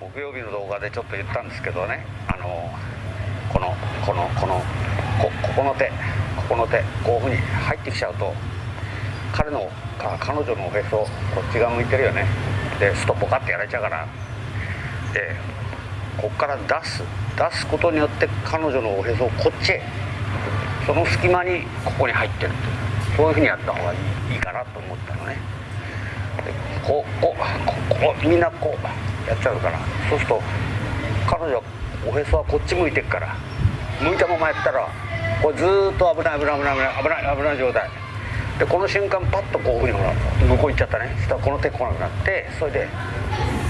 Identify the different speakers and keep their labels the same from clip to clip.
Speaker 1: 木曜日の動画でちょっと言ったんですけどね。あのこのこのこのこここの手ここの手こういうふうに入ってきちゃうと彼のか彼女のおへそこっち側向いてるよね。でストポカってやられちゃうから。でこっから出す出すことによって彼女のおへそをこっちへその隙間にここに入ってる。っていうそういうふうにやった方がいいいいかなと思ったのね。でこうこうここみんなこうやっちゃうからそうすると彼女はおへそはこっち向いてっから向いたままやったらこれずーっと危ない危ない危ない危ない危ない危ない状態。でこの瞬間パッとこういうふうにほら向こう行っちゃったね。そしたらこの手来なくなってそれで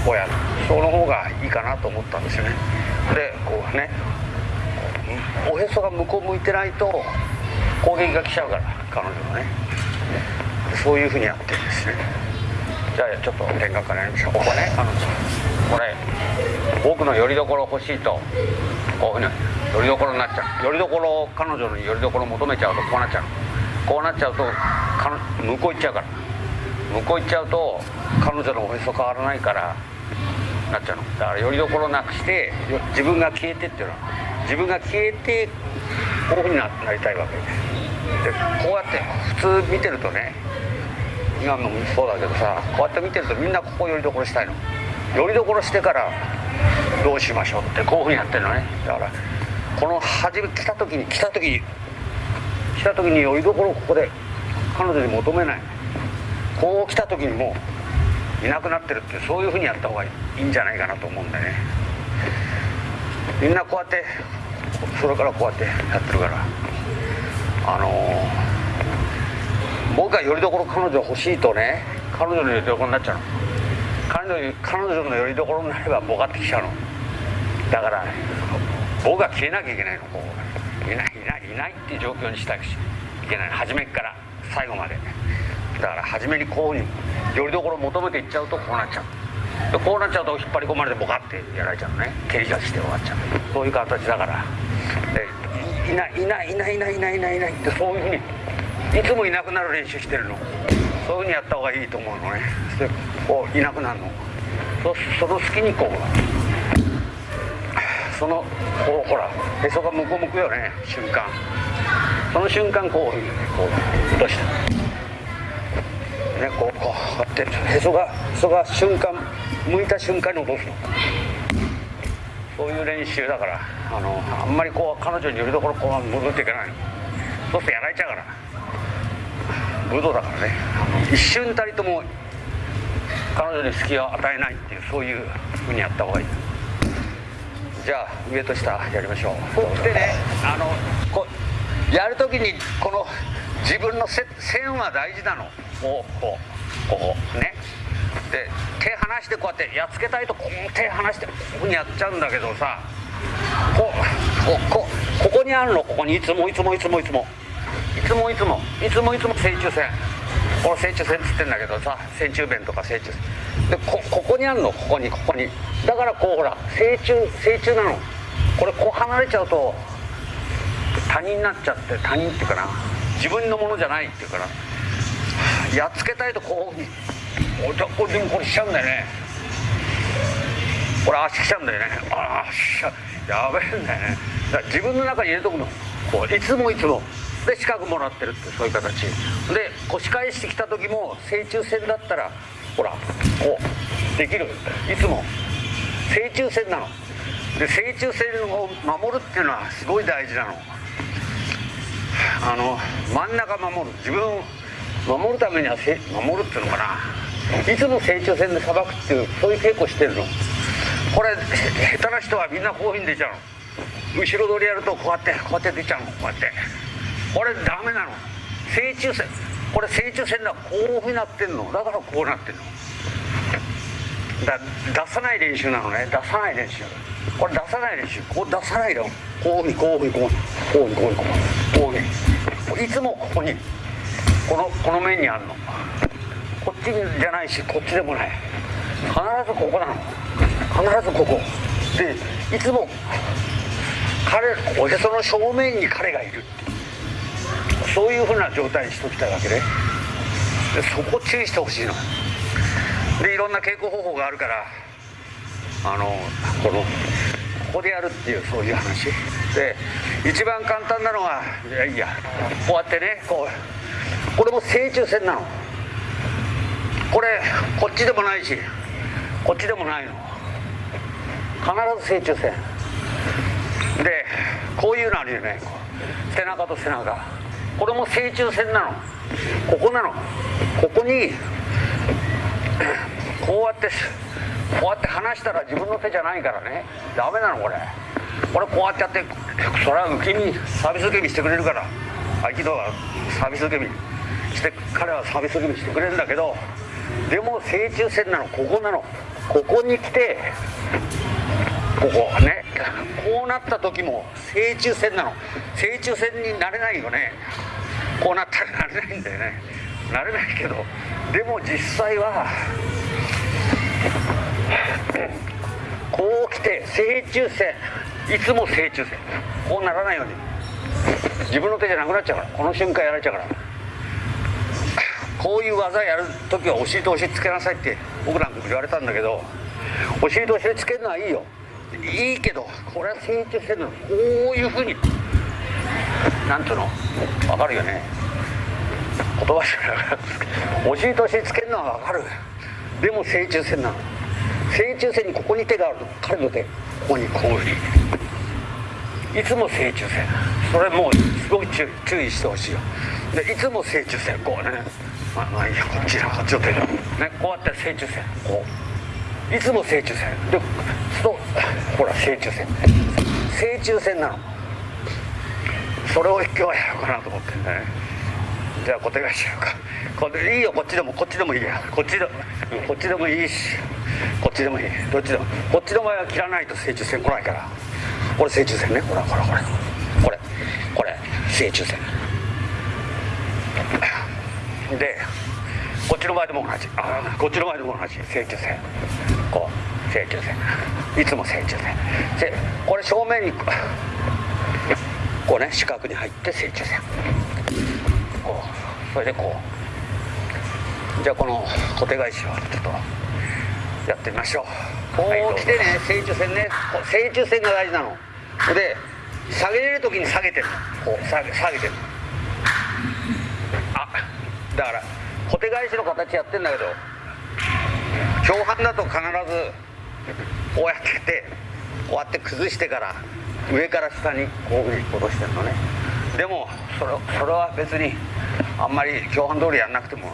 Speaker 1: こうやるその方がいいかなと思ったんですよね。でこうねおへそが向こう向いてないと攻撃が来ちゃうから彼女がね。そういうふうにやってるんですね。じゃあちょっと見学からやりましょうここね。彼女これ僕のよりどころ欲しいとこういうふうによりどころになっちゃう。よりどころ彼女のよりどころ求めちゃうとこうなっちゃう。こうなっちゃうと向こう行っちゃうから。向こう行っちゃうと彼女のおへそ変わらないからなっちゃうの。だからよりどころなくして自分が消えてっていうのは。自分が消えてこういうふうになりたいわけでこうやって普通見てるとね今もそうだけどさこうやって見てるとみんなここよりどころしたいの。よりどころしてからどうしましょうってこういうふうにやってるのね。だからこの初め来た時に来た時に来た時によりどころをここで彼女に求めない。こう来た時にもういなくなってるってそういうふうにやった方がいいんじゃないかなと思うんだよね。みんなこうやってそれからこうやってやってるから。あのー僕がよりどころ彼女欲しいとね彼女のよりどころになっちゃうの。彼女彼女のよりどころになればボカってきちゃうの。だから僕が消えなきゃいけないのこういないいないいないっていう状況にしたいしいけない。初めから最後まで。だから初めにこういうふうによりどころ求めていっちゃうとこうなっちゃう。でこうなっちゃうと引っ張り込まれてボカってやられちゃうのね。蹴り出して終わっちゃう。そういう形だから。でいないいないいないいないいないいないいないってそういうふうにいつもいなくなる練習してるの。そういうふうにやった方がいいと思うのね。でこういなくなるの。そその隙にこうそのこうほらへそが向こう向くよね。瞬間。その瞬間こういうふうにねこう落としてねこうこうやってへそがへそが瞬間向いた瞬間に落とすの。そういう練習だからあのあんまりこう彼女によりどころこう戻っていけないの。そうするとやられちゃうから。武道だからね一瞬たりとも彼女に隙を与えないっていうそういうふうにやった方がいい。じゃあ上と下やりましょう。そしてね。あのこうやるときにこの自分のせ線は大事なの。こうこうここね。で手離してこうやってやっつけたいとこう手離してこうにやっちゃうんだけどさこうここここにあるのここにいつもいつもいつもいつもいつもいつもいつもいつも正中線。この正中線っつってんだけどさ正中弁とか正中線。でこここにあるの？ここにここに。だからこうほら正中正中なの。これこう離れちゃうと他人になっちゃって他人っていうかな。自分のものじゃないっていうかな。やっつけたいとこういうふうにおじゃこれでもこれしちゃうんだよね。これ足しちゃうんだよね。ああしちゃやべえんだよね。だから自分の中に入れとくの。こういつもいつも。で四角もらってるってそういう形。で腰返してきた時も正中線だったらほらこうできるいつも。正中線なの。で正中線を守るっていうのはすごい大事なの。あの真ん中守る。自分を守るためには守るっていうのかな。いつも正中線でさばくっていうそういう稽古してるの。これ下手な人はみんなこういうふうに出ちゃうの。後ろ取りやるとこうやってこうやって出ちゃうの。こうやって。これダメなの。正中線。これ正中線だこういうふうになってんの。だからこうなってんの。だ出さない練習なのね。出さない練習。これ出さない練習。こう出さないのこういうふうにこういうふうにこうにこうにこういうふうにいつもここに。このこの面にあるの。こっちじゃないしこっちでもない。必ずここなの。必ずここ。でいつも彼おへその正面に彼がいるっていう。そういうふうな状態にしときたいわけね。でそこ注意してほしいの。でいろんな稽古方法があるからあのこのここでやるっていうそういう話。で一番簡単なのはいやいやこうやってねこうこれも正中線なの。これこっちでもないしこっちでもないの。必ず正中線でこういうのあるよね。背中と背中。これも正中線なの。ここなの。ここにこうやってこうやって離したら自分の手じゃないからね。ダメなのこれ。これこうやってやってそれは受け身サービス受け身してくれるから。合気道はサービス受け身。して彼はサービス受け身してくれるんだけど。でも正中線なの。ここなの。ここに来てここねこうなった時も正中線なの。正中線になれないよね。こうなったらなれないんだよね。なれないけどでも実際はこう来て正中線。いつも正中線。こうならないように。自分の手じゃなくなっちゃうから。この瞬間やられちゃうから。こういう技やる時はお尻とお尻つけなさいって僕なんか言われたんだけどお尻とお尻つけるのはいいよ。いいけどこれは成長してるの。こういうふうになんつうの？分かるよね。言葉しかお尻とお尻つけるのは分かる。でも成虫線な。の成虫線にここに手がある。の彼の手。ここにこういうふうに。いつも成虫線それもうすごい注意してほしいよ。でいつも成虫線こうね。まあまあいいやこっちだこっちの手だねこうやって成虫線こう。いつも成虫線。でと ほら成虫線。成虫線なの。それを今日はやろうかなと思ってね。じゃあ小手返しようか。これいいよ。こっちでもこっちでもいいや。こっちでこっちでもいいし。こっちでもいい。どっちでも。こっちの場合は切らないと成虫線来ないから。これ成虫線ね。ほらほらほら。これ。これ。成虫線。でこっちの場合でも同じ。あこっちの場合でも同じ。成虫線。こう。成虫線。いつも成虫線。これ正面にこうね四角に入って成虫線。こう。それでこう。じゃあこの小手返しをちょっとやってみましょう。こう来てね。成虫線ね。成虫線が大事なの。で下げれる時に下げてるこう下げ下げてるあだから小手返しの形やってんだけど共犯だと必ずこうやっててこうやって崩してから上から下にこういうふうに落としてるのね。でもそれそれは別にあんまり共犯通りやんなくても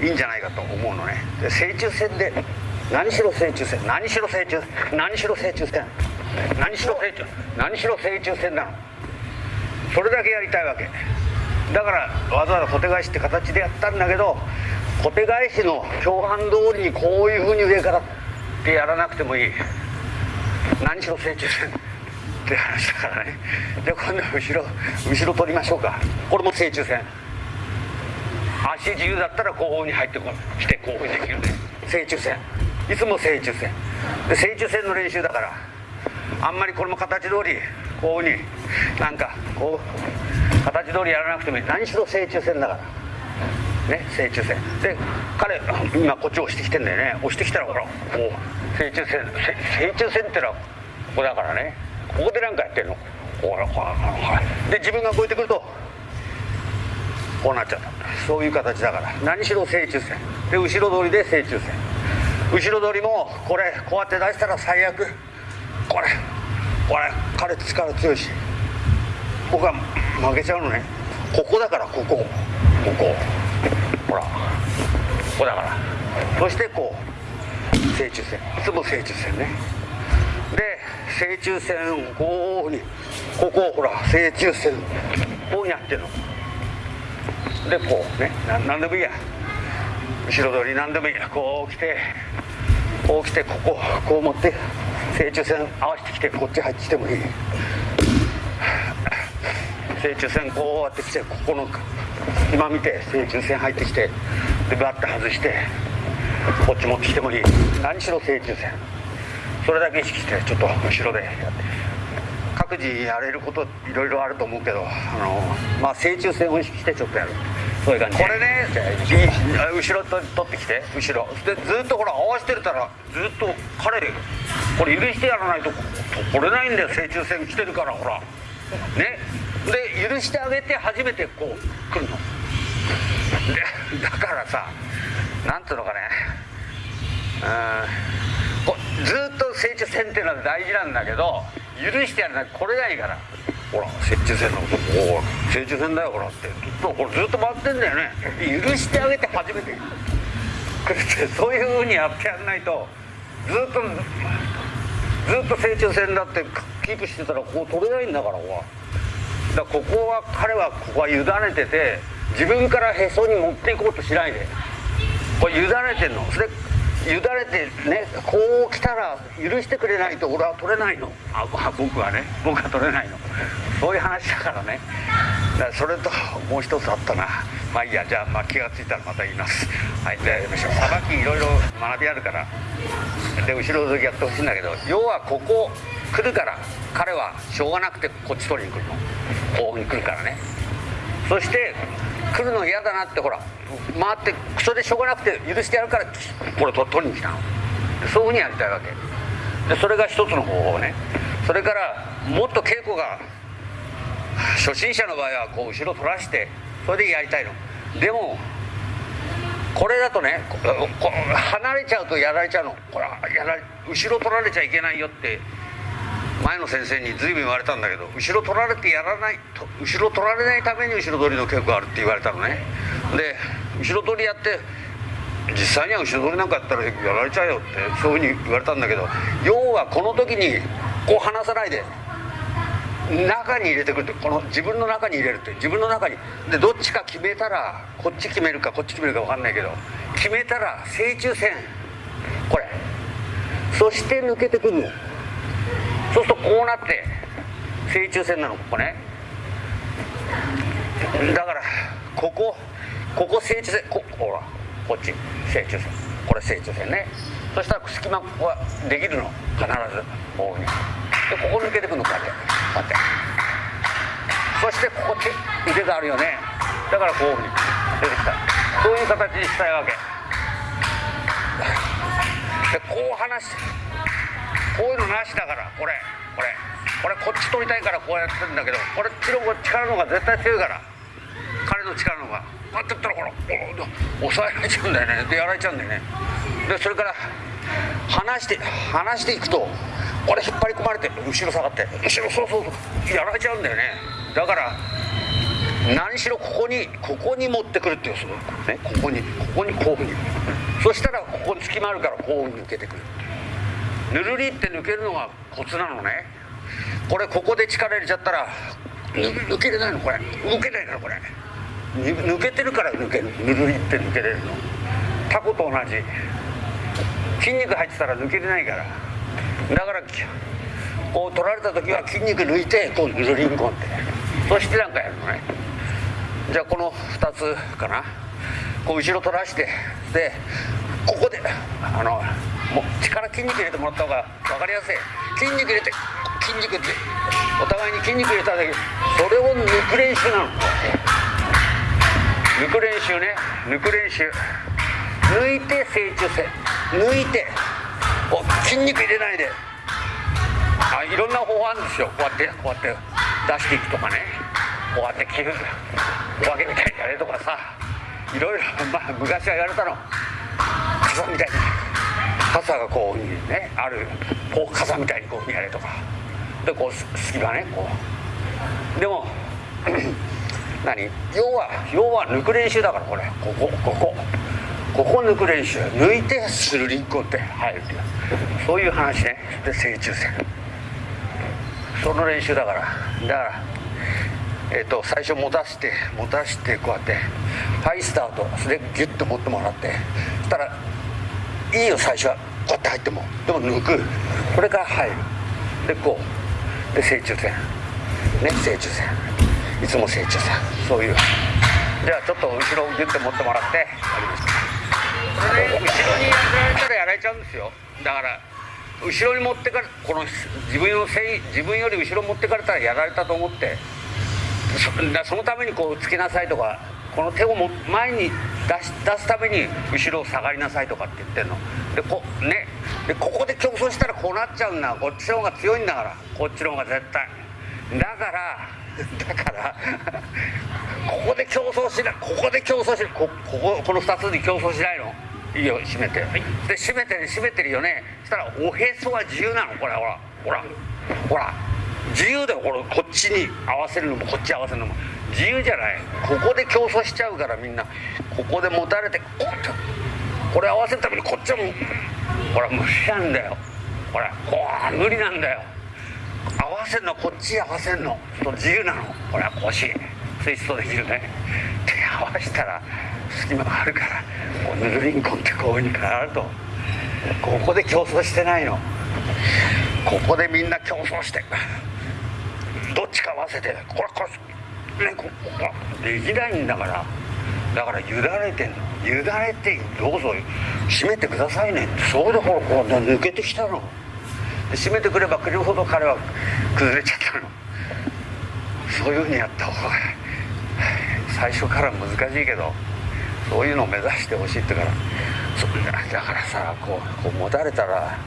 Speaker 1: いいんじゃないかと思うのね。で正中線で何しろ正中線何しろ正中何しろ正中線何しろ正中何しろ正中線なの。それだけやりたいわけ。だからわざわざ小手返しって形でやったんだけど小手返しの共犯通りにこういうふうに上からってやらなくてもいい。何しろ成長線って話だからね。じゃあ今度は後ろ後ろ取りましょうか。これも成虫線足自由だったら後方に入ってこ来てこういうふうにできるね。成虫線いつも成虫線で成虫線の練習だからあんまりこれも形通りこういうふうになんかこう形通りやらなくてもいい。何しろ成虫線だから。ね成虫線。で彼今こっち押してきてんだよね。押してきたらほらこう成虫線。成虫線ってのはここだからね。ここで何かやってんの。ほらほらほらで自分がこうやってくるとこうなっちゃった。そういう形だから。何しろ成虫線。で後ろ通りで成虫線。後ろ通りもこれこうやって出したら最悪。これこれ彼力強いし。僕は負けちゃうのね。ここだからここ。ここ。ほら。ここだから。そしてこう。正中線。いつも正中線ね。で正中線をこうに。ここをほら正中線こうやってるの。でこうね。何でもいいや。後ろ通り何でもいいや。こう来て。こう来てこここう持って。正中線合わせてきてこっち入ってきてもいい。正中線こうやってきてここの今見て正中線入ってきてでバッと外してこっち持ってきてもいい。何しろ正中線。それだけ意識してちょっと後ろでやって。各自やれることいろいろあると思うけどあのまあ正中線を意識してちょっとやる。そういう感じこれねい後ろと取ってきて後ろ。でずっとほら合わせてたらずっと彼これ許してやらないと取れないんだよ。正中線来てるからほら。ねで許してあげて初めてこう来るの。でだからさなんつうのかね。うん。ずっと正中線っていうのは大事なんだけど許してやらないと来れないから。ほら接中線のことおお接中線だよほらって。ずっとこれずっと回ってんだよね。許してあげて初めて。来るってそういうふうにやってやんないとずっとずっと成長線だってキープしてたらここ取れないんだからここは。だここは彼はここは委ねてて自分からへそに持っていこうとしないで。これ委ねてんの。それ委ねてねこう来たら許してくれないと俺は取れないの。あ僕はね。僕は取れないの。そういう話だからね。だからそれともう一つあったな。まあいいや。じゃあ、まあ、気が付いたらまた言います。はい。でさばきいろいろ学びあるから。で後ろきやってほしいんだけど。要はここ来るから彼はしょうがなくてこっち取りに来るの。こうに来るからね。そして来るの嫌だなってほら回ってそれでしょうがなくて許してやるからこれ取りに来たの。そういうふうにやりたいわけ。でそれが一つの方法ね。それからもっと稽古が初心者の場合はこう後ろ取らしてそれでやりたいの。でもこれだとね離れちゃうとやられちゃうの。これやら後ろ取られちゃいけないよって前の先生に随分言われたんだけど後ろ取られてやらないと後ろ取られないために後ろ取りの稽古があるって言われたのね。で後ろ取りやって実際には後ろ取りなんかやったらやられちゃうよってそういうふうに言われたんだけど要はこの時にこう離さないで中に入れてくるってこの自分の中に入れるって自分の中に。でどっちか決めたらこっち決めるかこっち決めるか分かんないけど決めたら正中線。これ。そして抜けてくるのそうするとこうなって正中線なのここね。だからここここ正中線こほらこっち正中線。これ正中線ね。そしたら隙間ここはできるの。必ずこうに。でここ抜けてくのこうやって。こうやって。そしてここって腕があるよね。だからこういうふうに出てきた。そういう形にしたいわけ。でこう離して。こういうのなしだからこれ。これ。これこっち取りたいからこうやってるんだけどこれっちの力の方が絶対強いから。彼の力の方が。こうやってったらほら抑えられちゃうんだよね。でやられちゃうんだよね。でそれから離して離していくとこれ引っ張り込まれて後ろ下がって後ろそうそうそうやられちゃうんだよね。だから何しろここにここに持ってくるっていうねここにここにこういうふうに。そしたらここに隙間あるからこう抜けてくる。ぬるりって抜けるのがコツなのね。これここで力入れちゃったら抜けれないのこれ。抜けないからこれ。抜けてるから抜ける。ぬるりって抜けれるの。タコと同じ。筋肉入ってたら抜けれないから。だからこう取られた時は筋肉抜いてこうぬるりんこんってそしてなんかやるのね。じゃあこの2つかな。こう後ろ取らしてでここであのもう力筋肉入れてもらった方が分かりやすい筋肉入れて筋肉ってお互いに筋肉入れただけそれを抜く練習なの抜く練習ね抜く練習抜いて成長性抜いてお筋肉入れないであいろんな方法あるんですよこうやってこうやって出していくとかねこうやって寄付お化けみたいにやれとかさいろいろまあ昔は言われたの傘みたいに傘がこうねあるこう傘みたいにこうやれとか。でこう隙間ねこう。でも 何？要は要は抜く練習だからこれ。ここここ。ここ抜く練習。抜いてスルリンコって入るっていう。そういう話ね。で正中線その練習だから。だからえーと、最初持たして持たしてこうやってはいスタートそれでギュッと持ってもらって。そしたらいいよ最初はこうやって入ってもでも抜くこれから入るでこうで正中線ね正中線いつも正中線そういうじゃあちょっと後ろをギュッて持ってもらってやりましたこれ後ろにやられたらやられちゃうんですよだから後ろに持ってかれこの自分のせい自分より後ろ持ってかれたらやられたと思ってそのためにこうつけなさいとかこの手をも前に出し出すために後ろを下がりなさいとかって言ってんの。でこ,、ね、でここで競争したらこうなっちゃうんだ。こっちの方が強いんだから。こっちの方が絶対。だから だから ここで競争しない。ここで競争しない。ここここの2つに競争しないの？いいよ閉めて、はい、で閉めてる閉めてるよね。そしたらおへそは自由なの。これほら。ほら。ほら。自由だよ。これこっちに合わせるのもこっち合わせるのも自由じゃない。ここで競争しちゃうからみんな。ここで持たれてここれ合わせるためにこっちはもほら無理なんだよ。ほらほら無理なんだよ。合わせるのこっち合わせるの。と自由なの。ほら腰。ツイストできるね。手合わせたら隙間があるからこうヌルリンコンってこういうふうに変わると。ここで競争してないの。ここでみんな競争してどっちか合わせてこれこれ。ねこできないんだから。だから委ねてんの。委ねてどうぞ閉めてくださいね。ってそうでほらこう抜けてきたの。閉めてくればくれるほど彼は崩れちゃったの。そういうふうにやった方が最初から難しいけどそういうのを目指してほしいってから。だからさこうこう持たれたら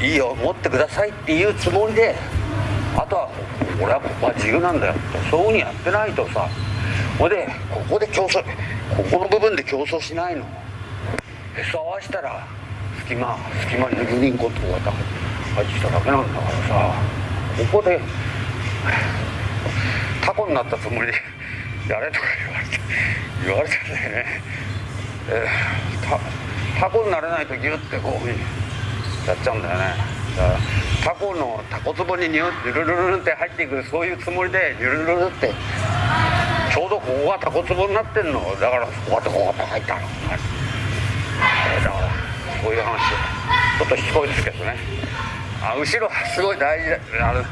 Speaker 1: いいよ持ってくださいっていうつもりであとは俺はここは自由なんだよ。そういうふうにやってないとさ。ほいでここで競争ここの部分で競争しないの。へそ合わしたら隙間隙間にグリンコってこうやって入ってきただけなんだからさ。ここでタコになったつもりでやれとか言われて言われたんだよね、えー、タコになれないとギュッてこうやっちゃうんだよね。タコのタコツボにニュルルルルって入っていくそういうつもりでニュルルルってちょうどここがタコツボになってんの。だからこうやってこうやって入ったの、えー、だからそういう話ちょっとしつこいですけどね。あ後ろすごい大事だ。あの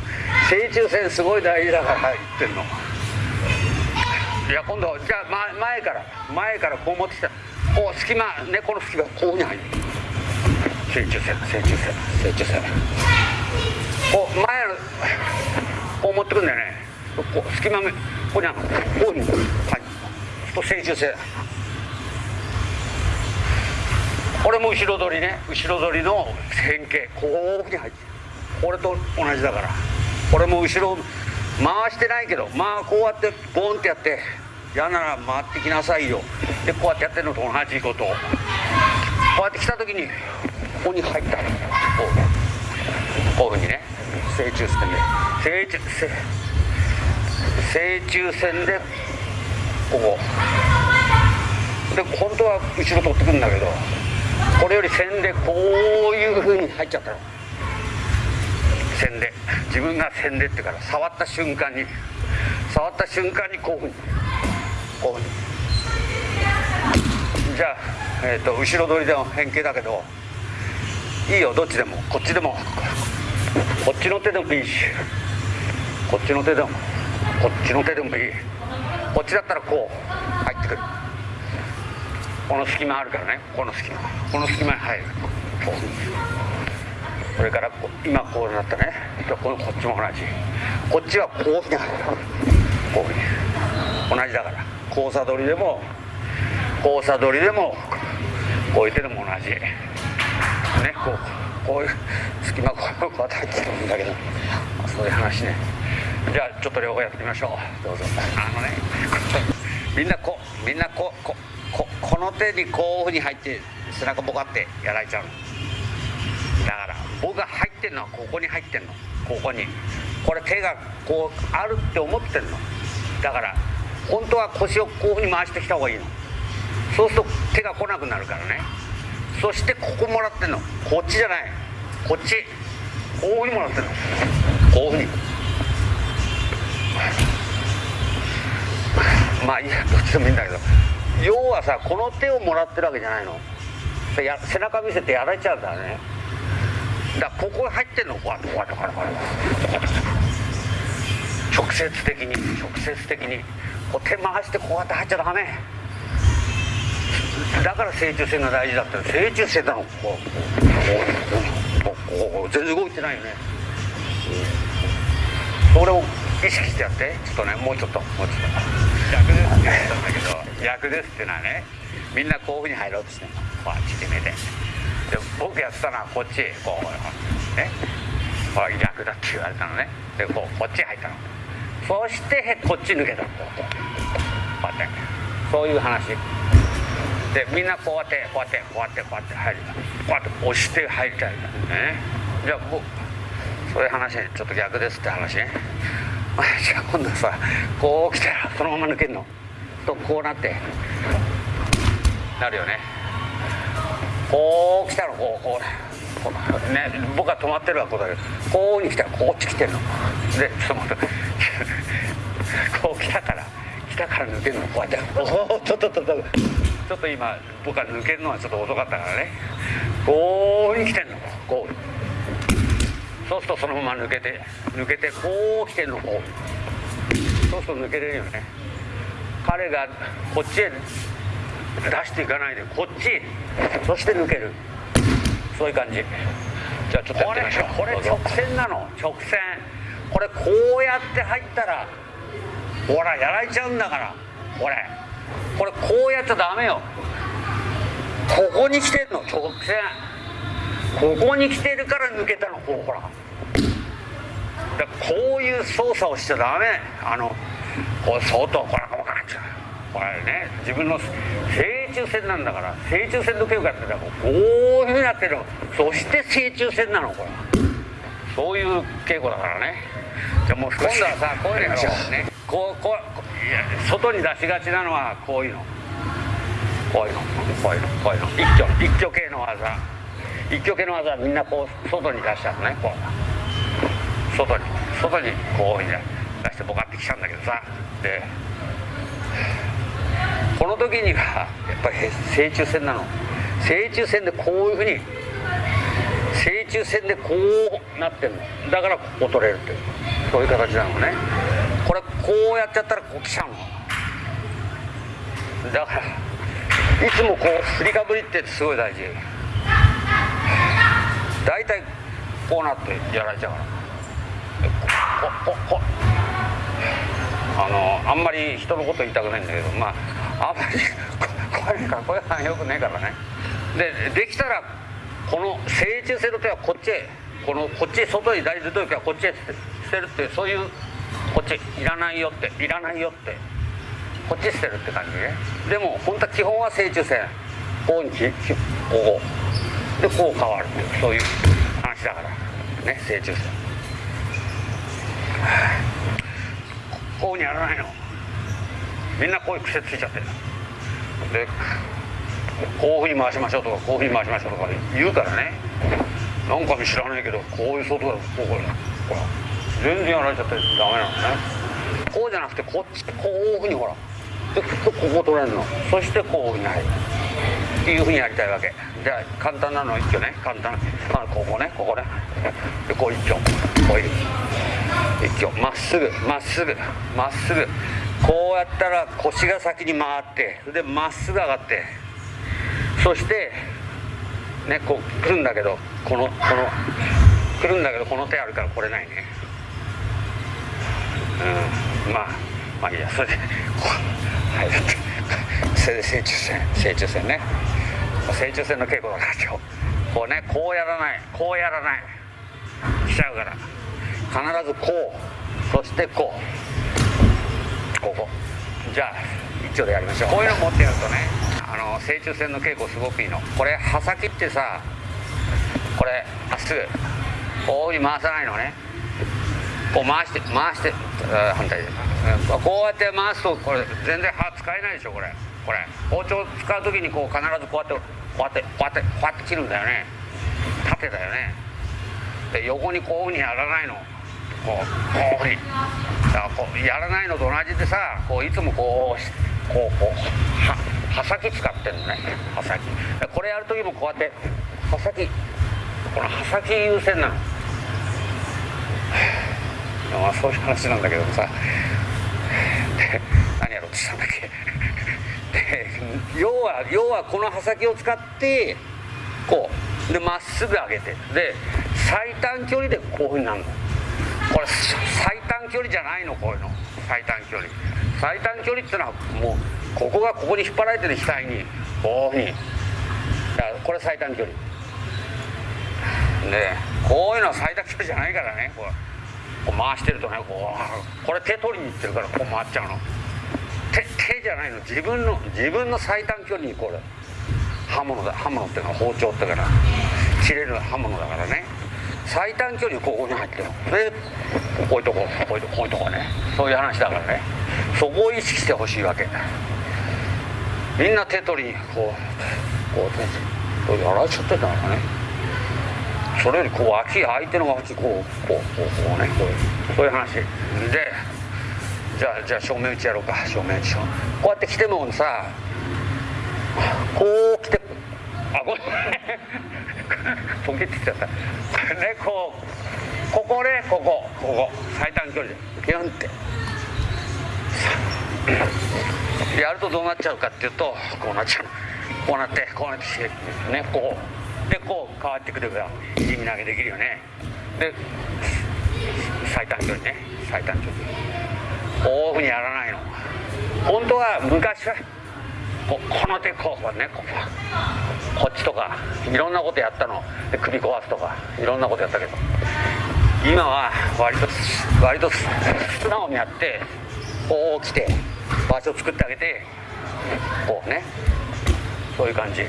Speaker 1: 正中線すごい大事だから言ってんの。いや今度じゃあ前から前からこう持ってきた。こう隙間ねこの隙間こういうふうに入る。中線正中線正中線こう前のこう持ってくんだよねこう隙間目ここにあるこうにはいと正中線これも後ろ取りね後ろ取りの変形こういうふうに入ってこれと同じだからこれも後ろ回してないけどまあこうやってボンってやって嫌なら回ってきなさいよでこうやってやってるのと同じことこうやって来た時にここに入った。こうこういうふうにね正中線で正中正中線でここで本当は後ろ取ってくるんだけどこれより線でこういうふうに入っちゃったの。線で。自分が線でってから触った瞬間に触った瞬間にこういうふうにこういうふうにじゃあ、えーと、後ろ取りでも変形だけど。いいよどっちでも。こっちでも。こっちの手でもいいし。こっちの手でも。こっちの手でもいい。こっちだったらこう。入ってくる。この隙間あるからね。この隙間。この隙間に入る。こう。それから今こうなったね。こっちも同じ。こっちはこういうふうに入る。こういう。ふうに同じだから。交差取りでも交差取りでもこういう手でも同じ。ねこうこういう隙間こうこうやって入ってるんだけど。そういう話ね。じゃあちょっと両方やってみましょう。どうぞ。あのねみんなこうみんなこうこここの手にこういうふうに入って背中ボカってやられちゃうだから僕が入ってんのはここに入ってんの。ここに。これ手がこうあるって思ってんの。だから本当は腰をこういうふうに回してきた方がいいの。そうすると手が来なくなるからね。そしてここもらってんの。こっちじゃない。こっち。こういうふうにもらってんの。こういうふうに。まあいいやどっちでもいいんだけど。要はさこの手をもらってるわけじゃないの。や背中見せてやられちゃうんだね。だからここに入ってんの。こうやってこうやってこうやって。直接的に直接的に。こう手回してこうやって入っちゃダメ。だから正中線が大事だって正中線なのこうこうこう全然動いてないよね。それを意識してやって。ちょっとねもうちょっと。もうちょっと。逆ですって言ったんだけど。逆ですっていうのはねみんなこういうふうに入ろうとしてるの。こっち決めてで僕やってたのはこっちこうね。ほら逆だって言われたのね。でこうこっち入ったの。そしてこっち抜けたのこうこうやって。そういう話。でみんなこうやってこうやってこうやってこうやって入る。こうやって押して入りたいね。じゃあ僕そういう話ちょっと逆ですって話ね。じゃあ今度さこう来たらそのまま抜けるの。とこうなって。なるよね。こう来たらこうこうこうね。僕は止まってるわこうだけ。どこうに来た。らこっち来てるの。でちょっと待って。こう来たから。来たから抜けるのこうやっておおちょっとちょっとちょっと今僕は抜けるのはちょっと遅かったからねこうに来てんのこうそうするとそのまま抜けて抜けてこう来てんのこうそうすると抜けれるよね彼がこっちへ出していかないでこっちそして抜けるそういう感じじゃあちょっとやってみましょうこれこれ直線なの直線これこうやって入ったらほらやられちゃうんだから。これこれこうやっちゃダメよ。ここに来てんの直線。ここに来てるから抜けたのこうほら。だこういう操作をしちゃダメ。あのこう相当これここれね自分の正中線なんだから正中線の稽古やってた。らこういうふうになってるの。そして正中線なのこれ。そういう稽古だからね。じゃあもう今度はさこういうのねこうこういや外に出しがちなのはこういうの。こういうの。こういうの。こういうの。一挙一挙系の技。一挙系の技はみんなこう外に出しちゃうのねこう。外に。外にこういうふうに出してボカってきちゃうんだけどさ。でこの時にはやっぱり正中線なの。正中線でこういうふうに正中線でこうなってるのだからここ取れるっていうそういう形なのね。これこうやっちゃったらこう来ちゃうのだからいつもこう振りかぶりってすごい大事。大体こうなってやられちゃうから。ここここあのあんまり人のこと言いたくないんだけどまああんまりこれかっこよくよくねえからね。でできたらこの正中線の手はこっちへこのこっち外に出る時はこっちへ捨てるっていうそういうこっちいらないよっていらないよってこっち捨てるって感じね。でも本当は基本は正中線こうにこうでこう変わるっていう。そういう話だからね正中線こういうふうにやらないの。みんなこういう癖ついちゃってる。でこういうふうに回しましょうとかこういうふうに回しましょうとか言うからね。なんか知らないけどこういう外だこうこれほら全然やられちゃってダメなのね。こうじゃなくてこっちこういうふうにほらでここ取れるの。そしてこういうふうに入る。っていうふうにやりたいわけ。じゃあ簡単なの一挙ね。簡単。なここね。ここね。でこう一挙こういう。一挙まっすぐ。まっすぐ。まっすぐ。こうやったら腰が先に回ってでまっすぐ上がって。そしてねこう来るんだけどこのこの来るんだけどこの手あるから来れないね。うん。まあまあいいや。それでこう入るってそれで正中線正中線ね。正中線の稽古だから今日。こうねこうやらない。こうやらない。しちゃうから。必ずこう。そしてこう。ここ。じゃあ丁でやりましょうこういうの持ってやるとねあの正中線の稽古すごくいいの。これ刃先ってさこれまっすぐこういうふうに回さないのね。こう回して回して反対で。こうやって回すとこれ全然刃使えないでしょこれ。これ。包丁使う時にこう必ずこうやってこうやってこうやってこうやって切るんだよね。縦だよね。で横にこういうふうにやらないの。こうこういうふうに。だからこうやらないのと同じでさこういつもこうこうこうは刃先使ってんのね刃先これやる時もこうやって刃先この刃先優先なの。まあそういう話なんだけどさ。で 何やろうとしたんだっけで要は要はこの刃先を使ってこう。でまっすぐ上げて。で最短距離でこういうふうになるの。これ最短距離じゃないのこういうの。最短距離。最短距離っていうのはもうここがここに引っ張られてる額にこうい。うふうにだからこれ最短距離。でこういうのは最短距離じゃないからねこうこう回してるとねこうこれ手取りにいってるからこう回っちゃうの。手手じゃないの。自分の自分の最短距離にこれ刃物だ刃物っていうのは包丁ってから切れる刃物だからね。最短距離ここに入ってるでこういうとここういうとこういうとこね。そういう話だからね。そこを意識してほしいわけ。みんな手取りこうこうねやられちゃってたのかね。それよりこう脇相手の脇こうこうこうこうね。こうそういう話。でじゃあじゃあ正面打ちやろうか。正面打ちをこうやって来てもさこう来てあごめん。ポケって言っちゃった。ねこうここねここ。ここ。最短距離で。ピュンって。やるとどうなっちゃうかっていうとこうなっちゃう。こうなってこうなってねこう。でこう変わってくれば地味投げできるよね。で最短距離ね。最短距離。こういうふうにやらないの。本当は昔はここの手こうねこうこっちとかいろんなことやったの。で首壊すとかいろんなことやったけど。今は割と割と素直にやってこう来て場所作ってあげてこうね。そういう感じ。で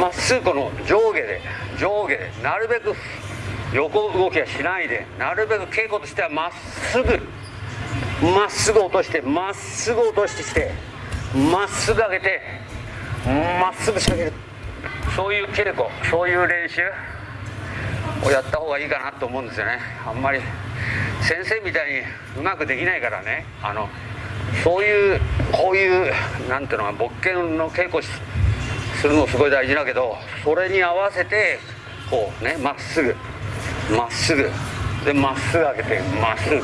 Speaker 1: まっすぐこの上下で上下でなるべく横動きはしないでなるべく稽古としてはまっすぐまっすぐ落としてまっすぐ落としてきてまっすぐ上げてまっすぐ仕掛ける。そういう稽古そういう練習をやった方がいいかなと思うんですよね。あんまり先生みたいにうまくできないからね。あのそういうこういうなんていうのか勃剣の稽古するのすごい大事だけどそれに合わせてこうねまっすぐまっすぐ。でまっすぐ上げてまっすぐ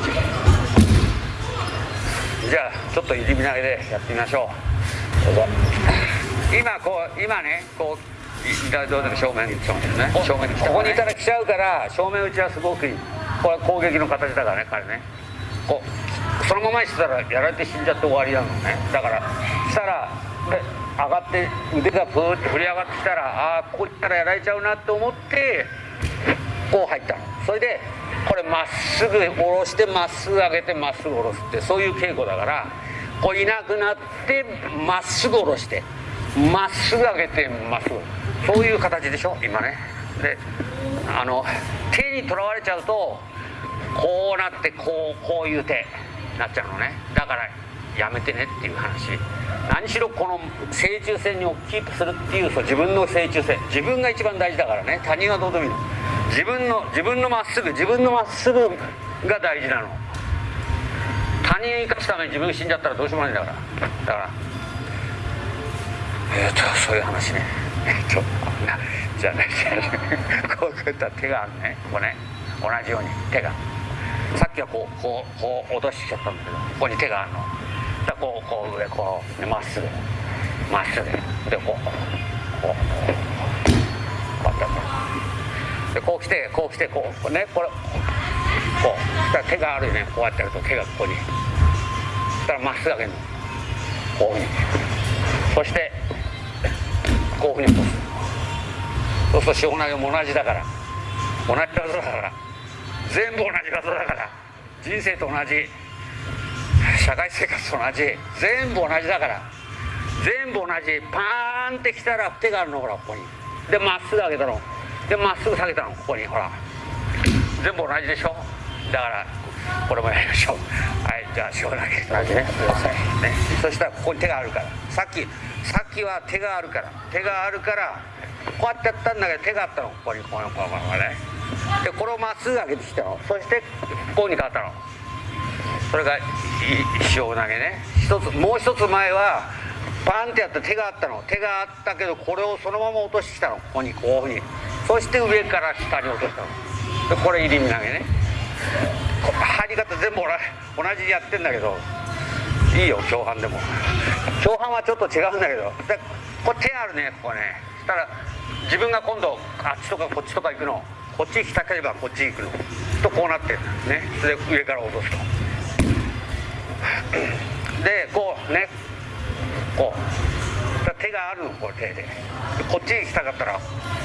Speaker 1: じゃあちょっと入り身投げでやってみましょう。どうぞ。今こう今ねこうどうでも正面に正面ね。正面に来た、ね、ここにいたら来ちゃうから正面打ちはすごくいいこれは攻撃の形だからね彼ね。こうそのままにしてたらやられて死んじゃって終わりなのね。だからしたらで上がって腕がプーって振り上がってきたらああここ行ったらやられちゃうなって思ってこう入ったの。それでこれまっすぐ下ろしてまっすぐ上げてまっすぐ下ろすってそういう稽古だからこういなくなってまっすぐ下ろしてまっすぐ上げてまっすぐ。そういう形でしょ今ね。であの手にとらわれちゃうとこうなってこうこういう手なっちゃうのね。だからやめてねっていう話。何しろこの正中線をキープするっていうそ自分の正中線。自分が一番大事だからね。他人はどうでもいいの。自分の自分のまっすぐ自分のまっすぐが大事なの。他人を生かすために自分が死んじゃったらどうしようもないんだから。だから。えっ、とそういう話ね。えっとなじゃあねこういった手があるね。ここね。同じように。手が。さっきはこうこうこう落としちゃったんだけどここに手があるの。だこうこう上こうまっすぐ。まっすぐ。でこうこうこうこう。でこう来てこう来てこうねこれこうだ手があるよね。こうやってやると手がここに。そしたらまっすぐ上げるの。こういうふうに。そしてこういうふうに落とす。そうすると塩投げも同じだから。同じ技だから。全部同じ技だから。人生と同じ。社会生活と同じ。全部同じだから。全部同じ。パーンってきたら手があるのほらここに。でまっすぐ上げたの。でまっすぐ下げたのここにほら。全部同じでしょ？だからこれもやりましょう。はいじゃあ塩投げ同じね。ねそしたらここに手があるから。さっきさっきは手があるから。手があるからこうやってやったんだけど手があったの。ここにこのこのこのね。でこれをまっすぐ上げてきたの。そしてこうに変わったの。それが塩投げね。一つもう一つ前はパンってやった手があったの。手があったけどこれをそのまま落としてきたの。ここにこういうふうに。そして上から下に落としたの。でこれ入り身投げね。入り方全部同じにやってんだけど。いいよ共犯でも。共犯はちょっと違うんだけど。でこれ手あるねここね。そしたら自分が今度あっちとかこっちとか行くの。こっち行きたければこっち行くの。とこうなってるね。それで上から落とすと。でこうね。こう。手があるのこう手で。でこっちに来たかったら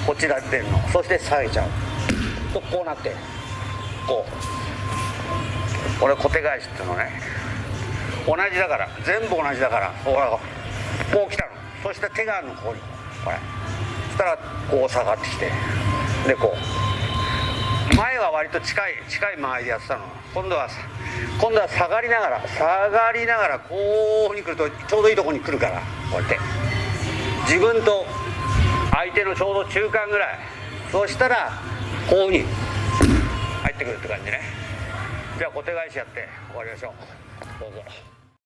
Speaker 1: こっちだってんの。そして下げちゃう。とこうなってこう。これ小手返しっていうのね。同じだから。全部同じだから。ほらこう来たの。そして手があるのここに。これ。そしたらこう下がってきて。でこう。前は割と近い近い間合いでやってたの。今度は今度は下がりながら下がりながらこうに来るとちょうどいいとこに来るからこうやって。自分と相手のちょうど中間ぐらい。そしたらこういうふうに入ってくるって感じね。じゃあ小手返しやって終わりましょう。どうぞ。